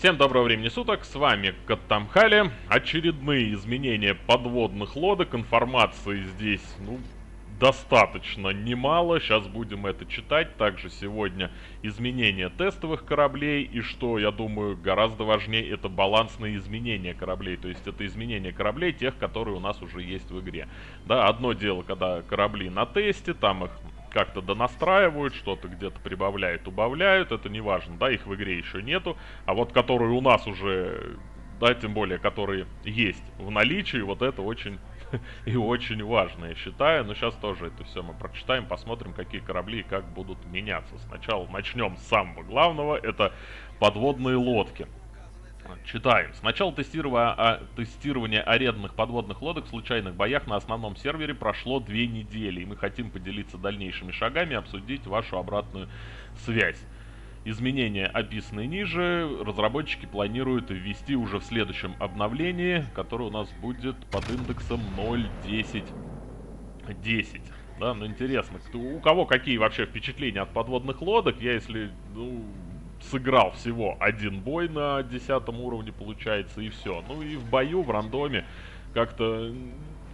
Всем доброго времени суток, с вами Каттамхали. Очередные изменения подводных лодок, информации здесь, ну, достаточно немало. Сейчас будем это читать. Также сегодня изменения тестовых кораблей. И что, я думаю, гораздо важнее, это балансные изменения кораблей. То есть это изменения кораблей, тех, которые у нас уже есть в игре. Да, одно дело, когда корабли на тесте, там их как-то донастраивают, что-то где-то прибавляют, убавляют, это не важно, да, их в игре еще нету, а вот которые у нас уже, да, тем более, которые есть в наличии, вот это очень и очень важно, я считаю, но сейчас тоже это все мы прочитаем, посмотрим, какие корабли и как будут меняться. Сначала начнем с самого главного, это подводные лодки. Читаем. С начала тестирования, арендных подводных лодок в случайных боях на основном сервере прошло две недели, и мы хотим поделиться дальнейшими шагами обсудить вашу обратную связь. Изменения, описанные ниже, разработчики планируют ввести уже в следующем обновлении, которое у нас будет под индексом 0.10.10. Да, ну интересно, кто, у кого какие вообще впечатления от подводных лодок? Я, если ну, сыграл всего один бой на 10 уровне, получается, и все. Ну и в бою, в рандоме, как-то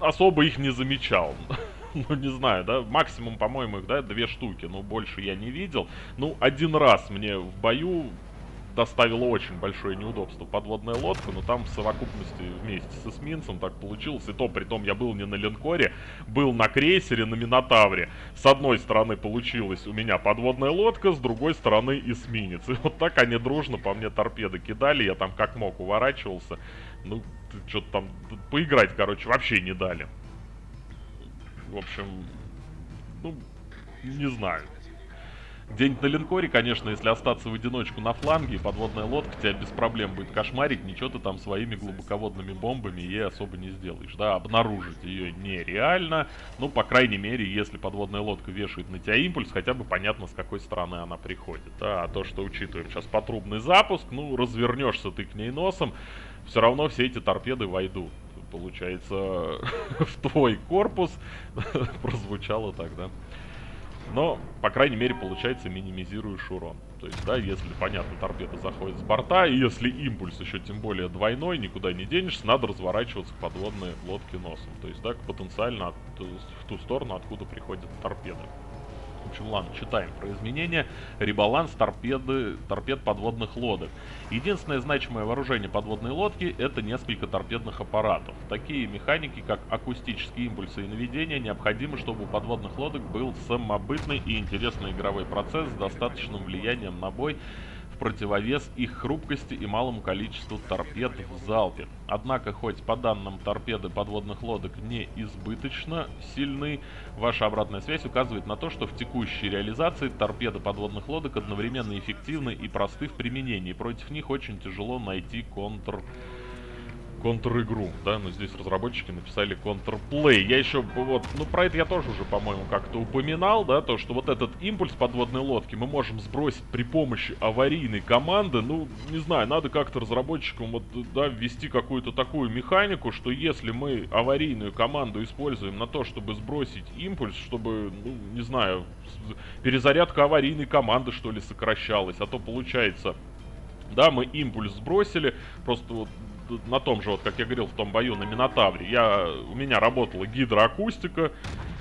особо их не замечал. ну, не знаю, да, максимум, по-моему, их, да, две штуки, но больше я не видел. Ну, один раз мне в бою доставило очень большое неудобство подводная лодка, но там в совокупности вместе с эсминцем так получилось. И то, при том, я был не на линкоре, был на крейсере, на Минотавре. С одной стороны получилась у меня подводная лодка, с другой стороны эсминец. И вот так они дружно по мне торпеды кидали, я там как мог уворачивался. Ну, что-то там поиграть, короче, вообще не дали. В общем, ну, не знаю. Где-нибудь на линкоре, конечно, если остаться в одиночку на фланге, подводная лодка тебя без проблем будет кошмарить, ничего ты там своими глубоководными бомбами ей особо не сделаешь, да, обнаружить ее нереально, ну, по крайней мере, если подводная лодка вешает на тебя импульс, хотя бы понятно, с какой стороны она приходит, да, а то, что учитываем сейчас потрубный запуск, ну, развернешься ты к ней носом, все равно все эти торпеды войдут получается, в твой корпус. Прозвучало так, да? Но, по крайней мере, получается, минимизируешь урон. То есть, да, если, понятно, торпеда заходит с борта, и если импульс еще тем более двойной, никуда не денешься, надо разворачиваться к подводной лодке носом. То есть, да, потенциально от, в ту сторону, откуда приходят торпеды. В общем, ладно, читаем про изменения. Ребаланс торпеды, торпед подводных лодок. Единственное значимое вооружение подводной лодки – это несколько торпедных аппаратов. Такие механики, как акустические импульсы и наведение, необходимы, чтобы у подводных лодок был самобытный и интересный игровой процесс с достаточным влиянием на бой противовес их хрупкости и малому количеству торпед в залпе. Однако, хоть по данным торпеды подводных лодок не избыточно сильны, ваша обратная связь указывает на то, что в текущей реализации торпеды подводных лодок одновременно эффективны и просты в применении. Против них очень тяжело найти контр контр-игру, да, но здесь разработчики написали контрплей. Я еще, вот, ну про это я тоже уже, по-моему, как-то упоминал, да, то, что вот этот импульс подводной лодки мы можем сбросить при помощи аварийной команды, ну, не знаю, надо как-то разработчикам вот, да, ввести какую-то такую механику, что если мы аварийную команду используем на то, чтобы сбросить импульс, чтобы, ну, не знаю, перезарядка аварийной команды, что ли, сокращалась, а то получается... Да, мы импульс сбросили, просто вот на том же, вот как я говорил, в том бою на Минотавре, я, у меня работала гидроакустика,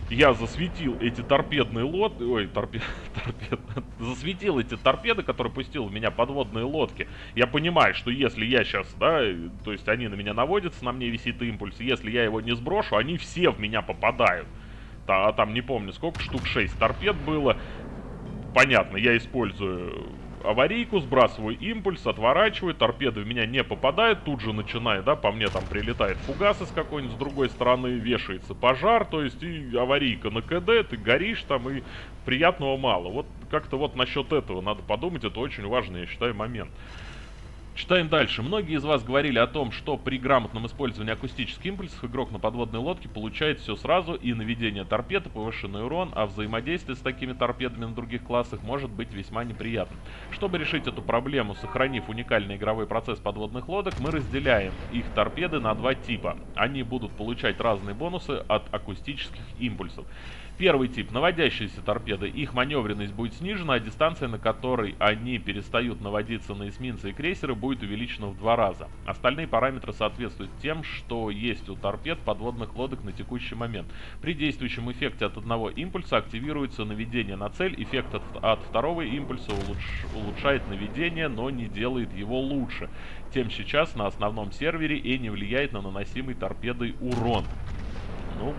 я засветил эти торпедные лодки, ой, торпед, торпед, засветил эти торпеды, которые пустил в меня подводные лодки. Я понимаю, что если я сейчас, да, то есть они на меня наводятся, на мне висит импульс, если я его не сброшу, они все в меня попадают. А там не помню сколько, штук 6 торпед было. Понятно, я использую аварийку, сбрасываю импульс, отворачиваю, торпеды в меня не попадают, тут же начинает, да, по мне там прилетает фугас из какой-нибудь с другой стороны, вешается пожар, то есть и аварийка на КД, ты горишь там, и приятного мало. Вот как-то вот насчет этого надо подумать, это очень важный, я считаю, момент. Читаем дальше. Многие из вас говорили о том, что при грамотном использовании акустических импульсов игрок на подводной лодке получает все сразу, и наведение торпед, и повышенный урон, а взаимодействие с такими торпедами на других классах может быть весьма неприятным. Чтобы решить эту проблему, сохранив уникальный игровой процесс подводных лодок, мы разделяем их торпеды на два типа. Они будут получать разные бонусы от акустических импульсов. Первый тип, наводящиеся торпеды. Их маневренность будет снижена, а дистанция, на которой они перестают наводиться на эсминцы и крейсеры, будет увеличена в два раза. Остальные параметры соответствуют тем, что есть у торпед подводных лодок на текущий момент. При действующем эффекте от одного импульса активируется наведение на цель. Эффект от, от второго импульса улуч, улучшает наведение, но не делает его лучше. Тем сейчас на основном сервере и не влияет на наносимый торпедой урон. Ну,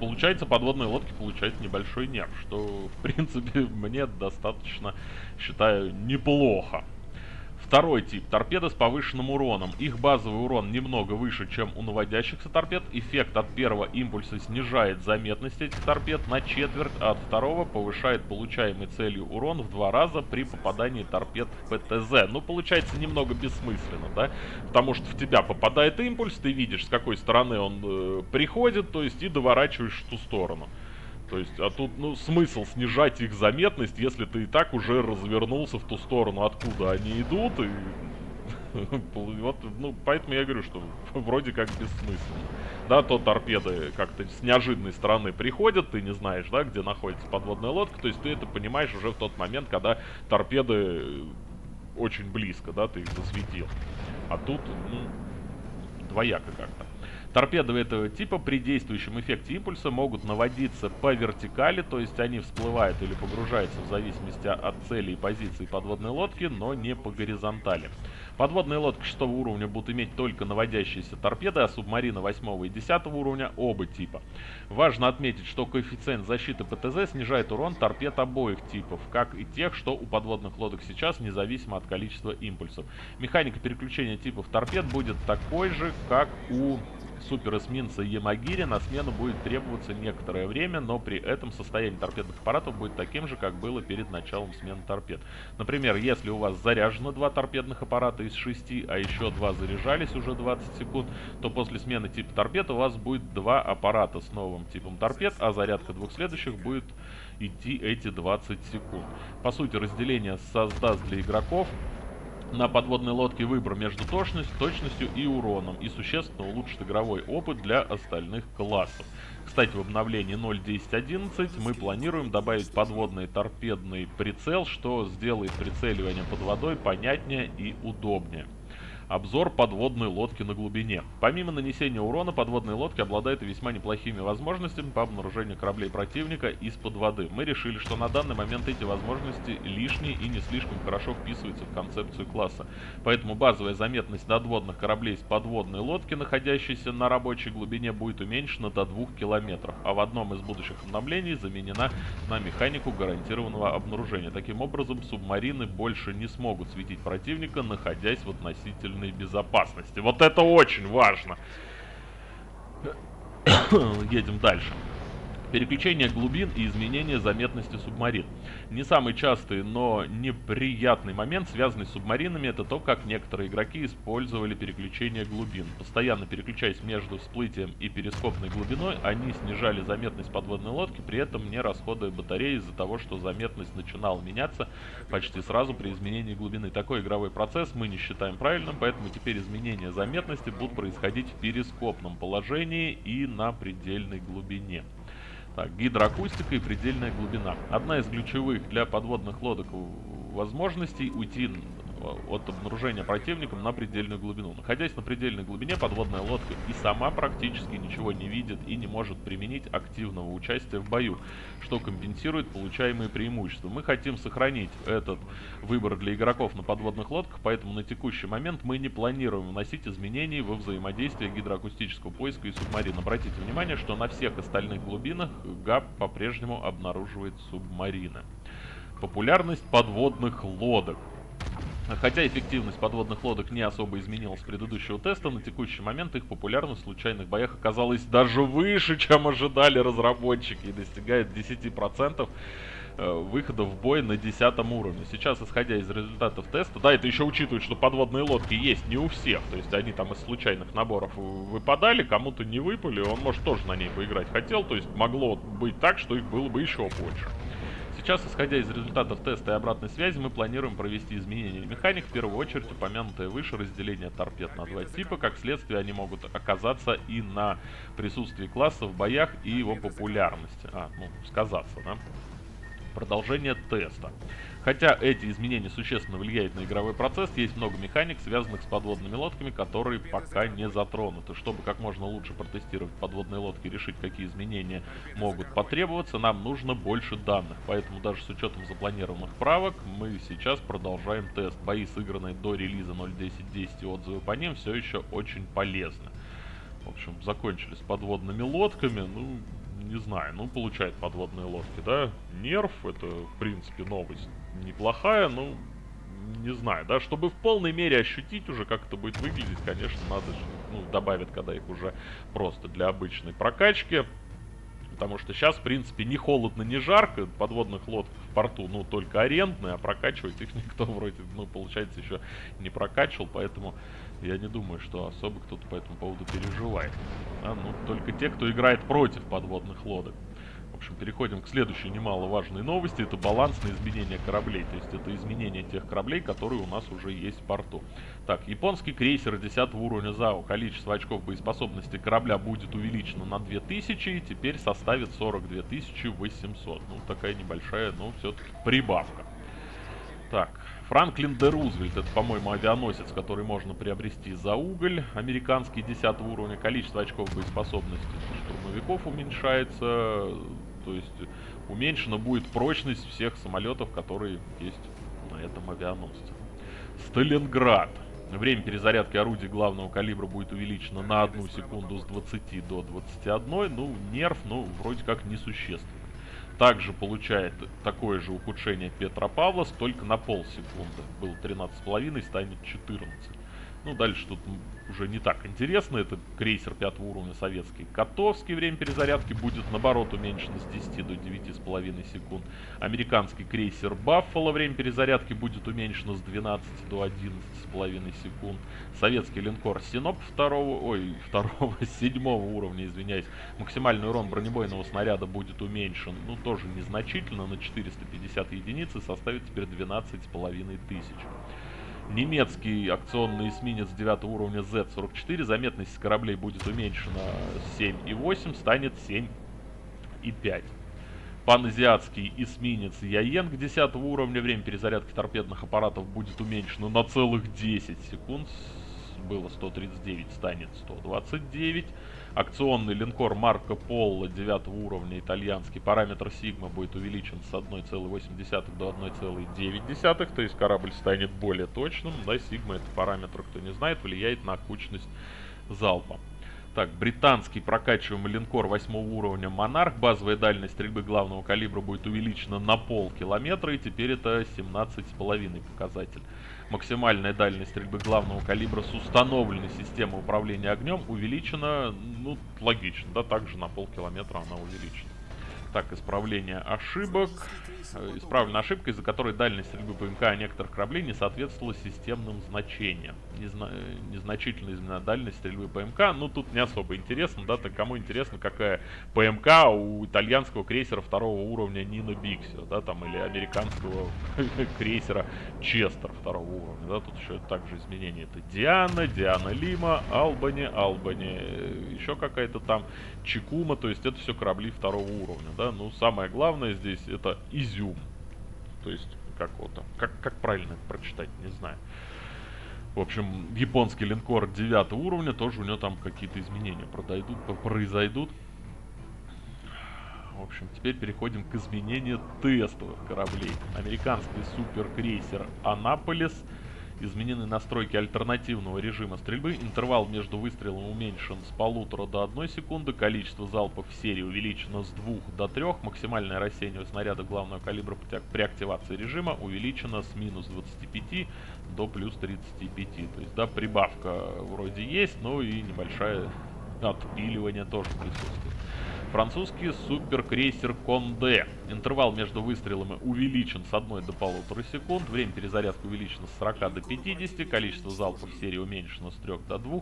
получается, подводные лодки получают небольшой нерв, что, в принципе, мне достаточно, считаю, неплохо. Второй тип. Торпеды с повышенным уроном. Их базовый урон немного выше, чем у наводящихся торпед. Эффект от первого импульса снижает заметность этих торпед на четверть, а от второго повышает получаемый целью урон в два раза при попадании торпед в ПТЗ. Ну, получается немного бессмысленно, да? Потому что в тебя попадает импульс, ты видишь, с какой стороны он э, приходит, то есть и доворачиваешь в ту сторону. То есть, а тут, ну, смысл снижать их заметность, если ты и так уже развернулся в ту сторону, откуда они идут, и... Вот, ну, поэтому я говорю, что вроде как бессмысленно. Да, то торпеды как-то с неожиданной стороны приходят, ты не знаешь, да, где находится подводная лодка, то есть ты это понимаешь уже в тот момент, когда торпеды очень близко, да, ты их засветил. А тут, ну, двояко как-то. Торпеды этого типа при действующем эффекте импульса могут наводиться по вертикали, то есть они всплывают или погружаются в зависимости от цели и позиции подводной лодки, но не по горизонтали. Подводные лодки 6 уровня будут иметь только наводящиеся торпеды, а субмарины 8 и 10 уровня оба типа. Важно отметить, что коэффициент защиты ПТЗ снижает урон торпед обоих типов, как и тех, что у подводных лодок сейчас, независимо от количества импульсов. Механика переключения типов торпед будет такой же, как у суперэсминца Ямагири на смену будет требоваться некоторое время, но при этом состояние торпедных аппаратов будет таким же, как было перед началом смены торпед. Например, если у вас заряжено два торпедных аппарата из 6, а еще два заряжались уже 20 секунд, то после смены типа торпед у вас будет два аппарата с новым типом торпед, а зарядка двух следующих будет идти эти 20 секунд. По сути, разделение создаст для игроков на подводной лодке выбор между точностью, точностью и уроном и существенно улучшит игровой опыт для остальных классов. Кстати, в обновлении 0.10.11 мы планируем добавить подводный торпедный прицел, что сделает прицеливание под водой понятнее и удобнее. Обзор подводной лодки на глубине. Помимо нанесения урона, подводные лодки обладают весьма неплохими возможностями по обнаружению кораблей противника из-под воды. Мы решили, что на данный момент эти возможности лишние и не слишком хорошо вписываются в концепцию класса. Поэтому базовая заметность надводных кораблей с подводной лодки, находящейся на рабочей глубине, будет уменьшена до 2 километров, а в одном из будущих обновлений заменена на механику гарантированного обнаружения. Таким образом, субмарины больше не смогут светить противника, находясь в относительно собственной безопасности. Вот это очень важно. Едем дальше. Переключение глубин и изменение заметности субмарин. Не самый частый, но неприятный момент, связанный с субмаринами, это то, как некоторые игроки использовали переключение глубин. Постоянно переключаясь между всплытием и перископной глубиной, они снижали заметность подводной лодки, при этом не расходуя батареи из-за того, что заметность начинала меняться почти сразу при изменении глубины. Такой игровой процесс мы не считаем правильным, поэтому теперь изменения заметности будут происходить в перископном положении и на предельной глубине. Так, гидроакустика и предельная глубина. Одна из ключевых для подводных лодок возможностей уйти от обнаружения противником на предельную глубину. Находясь на предельной глубине, подводная лодка и сама практически ничего не видит и не может применить активного участия в бою, что компенсирует получаемые преимущества. Мы хотим сохранить этот выбор для игроков на подводных лодках, поэтому на текущий момент мы не планируем вносить изменений во взаимодействие гидроакустического поиска и субмарин. Обратите внимание, что на всех остальных глубинах ГАП по-прежнему обнаруживает субмарины. Популярность подводных лодок. Хотя эффективность подводных лодок не особо изменилась с предыдущего теста, на текущий момент их популярность в случайных боях оказалась даже выше, чем ожидали разработчики, и достигает 10% э, выхода в бой на 10 уровне. Сейчас, исходя из результатов теста, да, это еще учитывает, что подводные лодки есть не у всех, то есть они там из случайных наборов выпадали, кому-то не выпали, он может тоже на ней поиграть хотел, то есть могло быть так, что их было бы еще больше. Сейчас, исходя из результатов теста и обратной связи, мы планируем провести изменения механик, в первую очередь упомянутое выше разделение торпед на два типа, как следствие они могут оказаться и на присутствии класса в боях и его популярности. А, ну, сказаться, да? Продолжение теста. Хотя эти изменения существенно влияют на игровой процесс, есть много механик, связанных с подводными лодками, которые пока не затронуты. Чтобы как можно лучше протестировать подводные лодки и решить, какие изменения могут потребоваться, нам нужно больше данных. Поэтому даже с учетом запланированных правок, мы сейчас продолжаем тест. Бои, сыгранные до релиза 0.10.10 и отзывы по ним все еще очень полезны. В общем, закончили с подводными лодками. Ну, не знаю, ну, получает подводные лодки, да? Нерв, это, в принципе, новость неплохая, ну, не знаю, да, чтобы в полной мере ощутить уже, как это будет выглядеть, конечно, надо, ну, добавят, когда их уже просто для обычной прокачки. Потому что сейчас, в принципе, не холодно, не жарко, подводных лодок в порту, ну, только арендные, а прокачивать их никто вроде, ну, получается, еще не прокачивал, поэтому я не думаю, что особо кто-то по этому поводу переживает. А, ну, только те, кто играет против подводных лодок. Общем, переходим к следующей немаловажной новости. Это балансное изменение кораблей. То есть это изменение тех кораблей, которые у нас уже есть в порту. Так, японский крейсер 10 уровня ЗАО. Количество очков боеспособности корабля будет увеличено на 2000 и теперь составит 42 800. Ну, такая небольшая, но все-таки прибавка. Так, Франклин де Рузвельт, это, по-моему, авианосец, который можно приобрести за уголь. Американский 10 уровня. Количество очков боеспособности штурмовиков уменьшается. То есть уменьшена будет прочность всех самолетов, которые есть на этом авианосце. Сталинград. Время перезарядки орудий главного калибра будет увеличено на одну секунду с 20 до 21. Ну, нерв, ну, вроде как несущественно также получает такое же ухудшение Петропавловск, только на полсекунды. Было 13,5, станет 14. Ну, дальше тут уже не так интересно. Это крейсер 5 уровня советский Котовский. Время перезарядки будет, наоборот, уменьшено с 10 до 9,5 секунд. Американский крейсер Баффало. Время перезарядки будет уменьшено с 12 до 11,5 секунд. Советский линкор Синоп второго, ой, второго, седьмого уровня, извиняюсь. Максимальный урон бронебойного снаряда будет уменьшен, ну, тоже незначительно, на 450 единиц и составит теперь 12,5 тысяч. Немецкий акционный эсминец 9 уровня Z-44. Заметность кораблей будет уменьшена с 7,8, станет 7,5. Паназиатский эсминец Яенг 10 уровня. Время перезарядки торпедных аппаратов будет уменьшено на целых 10 секунд. Было 139, станет 129. Акционный линкор Марко Поло 9 уровня итальянский. Параметр Сигма будет увеличен с 1,8 до 1,9. То есть корабль станет более точным. Да, Сигма это параметр, кто не знает, влияет на кучность залпа. Так, британский прокачиваемый линкор 8 уровня Монарх. Базовая дальность стрельбы главного калибра будет увеличена на полкилометра. И теперь это 17,5 показатель. Максимальная дальность стрельбы главного калибра с установленной системой управления огнем увеличена, ну, логично, да, также на полкилометра она увеличена. Так, исправление ошибок. Э, исправлена ошибка, из-за которой дальность стрельбы ПМК некоторых кораблей не соответствовала системным значениям. Незна... Незначительная измена дальность стрельбы ПМК. Ну, тут не особо интересно, да, так кому интересно, какая ПМК у итальянского крейсера второго уровня Нина Биксио, да, там, или американского крейсера Честер второго уровня, да, тут еще также изменения. Это Диана, Диана Лима, Албани, Албани, э, еще какая-то там Чикума, то есть это все корабли второго уровня, да, ну самое главное здесь это изюм, то есть как вот там, как, как правильно это прочитать, не знаю. В общем, японский линкор 9 уровня, тоже у него там какие-то изменения продойдут, произойдут. В общем, теперь переходим к изменению тестовых кораблей. Американский суперкрейсер Анаполис Изменены настройки альтернативного режима стрельбы. Интервал между выстрелом уменьшен с полутора до одной секунды. Количество залпов в серии увеличено с двух до трех. Максимальное рассеяние снаряда главного калибра при активации режима увеличено с минус 25 до плюс 35. То есть, да, прибавка вроде есть, но и небольшое отпиливание тоже присутствует. Французский суперкрейсер Конде. Интервал между выстрелами увеличен с 1 до полутора секунд. Время перезарядки увеличено с 40 до 50. Количество залпов в серии уменьшено с 3 до 2.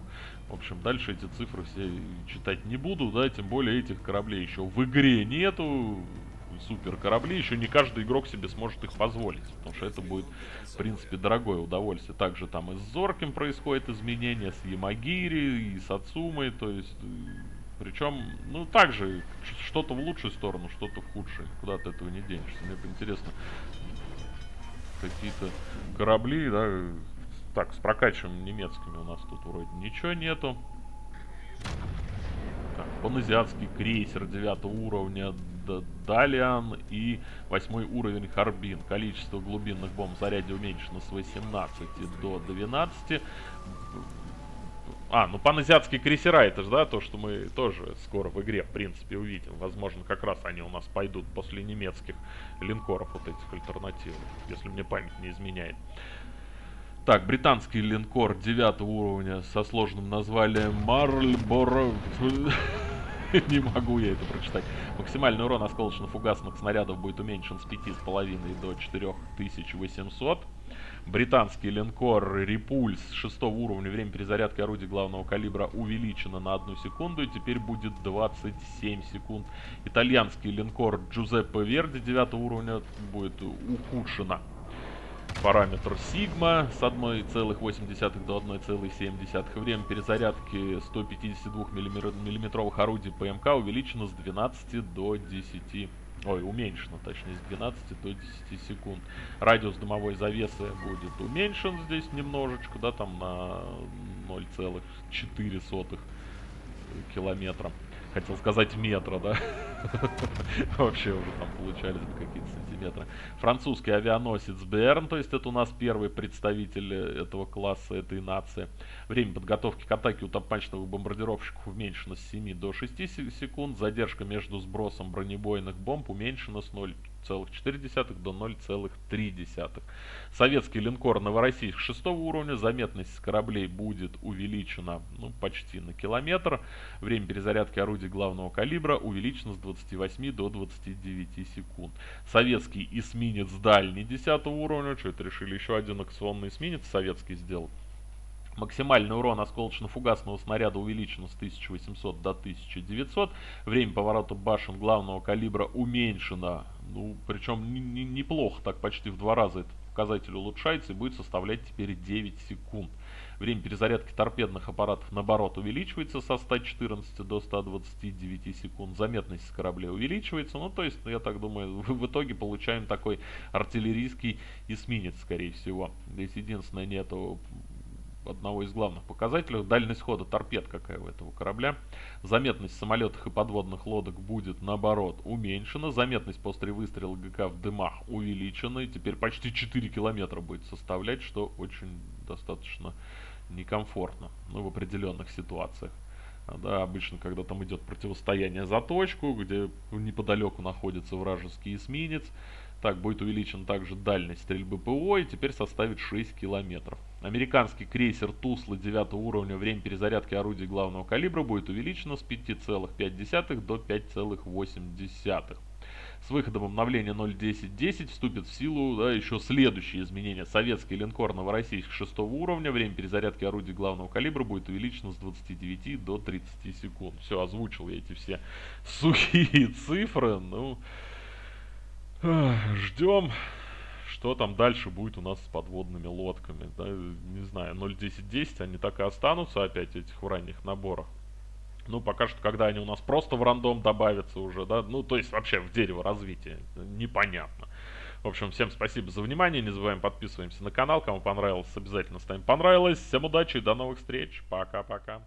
В общем, дальше эти цифры все читать не буду, да, тем более этих кораблей еще в игре нету. супер корабли, еще не каждый игрок себе сможет их позволить, потому что это будет, в принципе, дорогое удовольствие. Также там и с Зорким происходит изменения, с Ямагири и с Ацумой, то есть... Причем, ну, также, что-то в лучшую сторону, что-то в худшую. Куда ты этого не денешься. Мне интересно, какие-то корабли, да, так, с прокачиваем немецкими у нас тут вроде ничего нету. Так, паназиатский крейсер 9 уровня Далиан и 8 уровень Харбин. Количество глубинных бомб в заряде уменьшено с 18 до 12. А, ну паназиатские крейсера, это же, да, то, что мы тоже скоро в игре, в принципе, увидим. Возможно, как раз они у нас пойдут после немецких линкоров, вот этих альтернативных, если мне память не изменяет. Так, британский линкор 9 уровня со сложным названием Марльборо... Не могу я это прочитать. Максимальный урон осколочно-фугасных снарядов будет уменьшен с 5,5 до 4800. Британский линкор Репульс 6 уровня. Время перезарядки орудия главного калибра увеличено на 1 секунду и теперь будет 27 секунд. Итальянский линкор Джузеппе Верди 9 уровня будет ухудшено параметр сигма с 1,8 до 1,7. Время перезарядки 152 миллиметровых орудий ПМК увеличено с 12 до 10. Ой, уменьшено, точнее, с 12 до 10 секунд. Радиус дымовой завесы будет уменьшен здесь немножечко, да, там на 0,4 километра хотел сказать метра, да? Вообще уже там получались какие-то сантиметры. Французский авианосец Берн, то есть это у нас первый представитель э, этого класса, этой нации. Время подготовки к атаке у топмачных бомбардировщиков уменьшено с 7 до 6 секунд. Задержка между сбросом бронебойных бомб уменьшена с 0 0,4 до 0,3. Советский линкор Новороссийск 6 уровня. Заметность кораблей будет увеличена ну, почти на километр. Время перезарядки орудий главного калибра увеличено с 28 до 29 секунд. Советский эсминец дальний 10 уровня. Что это решили еще один акционный эсминец советский сделать? Максимальный урон осколочно-фугасного снаряда увеличен с 1800 до 1900. Время поворота башен главного калибра уменьшено. Ну, причем неплохо, так почти в два раза этот показатель улучшается и будет составлять теперь 9 секунд. Время перезарядки торпедных аппаратов, наоборот, увеличивается со 114 до 129 секунд. Заметность кораблей увеличивается. Ну, то есть, я так думаю, в итоге получаем такой артиллерийский эсминец, скорее всего. Здесь единственное, нету одного из главных показателей. Дальность хода торпед какая у этого корабля. Заметность самолетов и подводных лодок будет, наоборот, уменьшена. Заметность после выстрела ГК в дымах увеличена. И теперь почти 4 километра будет составлять, что очень достаточно некомфортно ну, в определенных ситуациях. Да, обычно, когда там идет противостояние за точку, где неподалеку находится вражеский эсминец, так, будет увеличена также дальность стрельбы ПО и теперь составит 6 километров. Американский крейсер Тусла 9 уровня, время перезарядки орудий главного калибра будет увеличено с 5,5 до 5,8. С выходом обновления 0.10.10 вступит в силу да, еще следующие изменения. Советский линкор Новороссийск 6 уровня, время перезарядки орудий главного калибра будет увеличено с 29 до 30 секунд. Все, озвучил я эти все сухие цифры. Ну, ждем что там дальше будет у нас с подводными лодками. Да, не знаю, 0.10.10 они так и останутся опять этих в ранних наборах. Ну, пока что, когда они у нас просто в рандом добавятся уже, да, ну, то есть вообще в дерево развития, непонятно. В общем, всем спасибо за внимание, не забываем подписываемся на канал, кому понравилось, обязательно ставим понравилось. Всем удачи и до новых встреч, пока-пока.